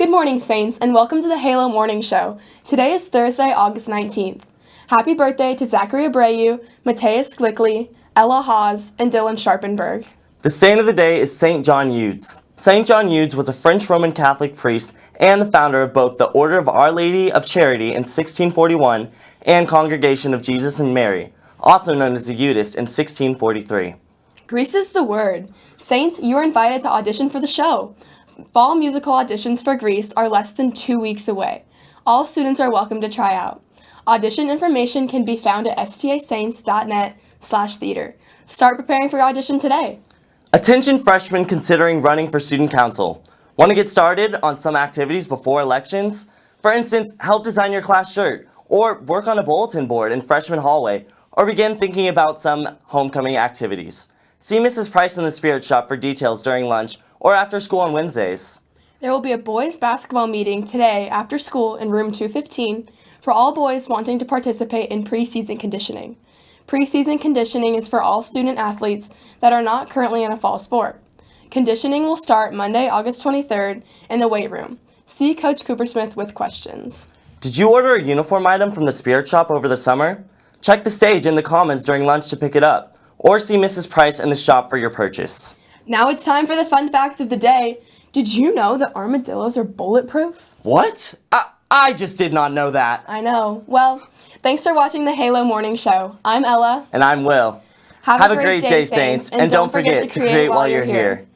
Good morning, Saints, and welcome to the Halo Morning Show. Today is Thursday, August 19th. Happy birthday to Zachary Abreu, Mateus Glickley, Ella Hawes, and Dylan Sharpenberg. The saint of the day is St. John Eudes. St. John Eudes was a French Roman Catholic priest and the founder of both the Order of Our Lady of Charity in 1641 and Congregation of Jesus and Mary, also known as the Eudists in 1643. Grease is the word. Saints, you are invited to audition for the show. Fall musical auditions for Grease are less than two weeks away. All students are welcome to try out. Audition information can be found at stasaints.net slash theater. Start preparing for your audition today. Attention freshmen considering running for student council. Want to get started on some activities before elections? For instance, help design your class shirt, or work on a bulletin board in freshman hallway, or begin thinking about some homecoming activities. See Mrs. Price in the Spirit Shop for details during lunch or after school on Wednesdays. There will be a boys basketball meeting today after school in room 215 for all boys wanting to participate in preseason conditioning. Preseason conditioning is for all student athletes that are not currently in a fall sport. Conditioning will start Monday, August 23rd in the weight room. See Coach Coopersmith with questions. Did you order a uniform item from the Spirit Shop over the summer? Check the stage in the comments during lunch to pick it up or see Mrs. Price in the shop for your purchase. Now it's time for the fun fact of the day. Did you know that armadillos are bulletproof? What? I, I just did not know that. I know. Well, thanks for watching the Halo Morning Show. I'm Ella. And I'm Will. Have, Have a great, day, Saints, and, don't forget, to create while you're here.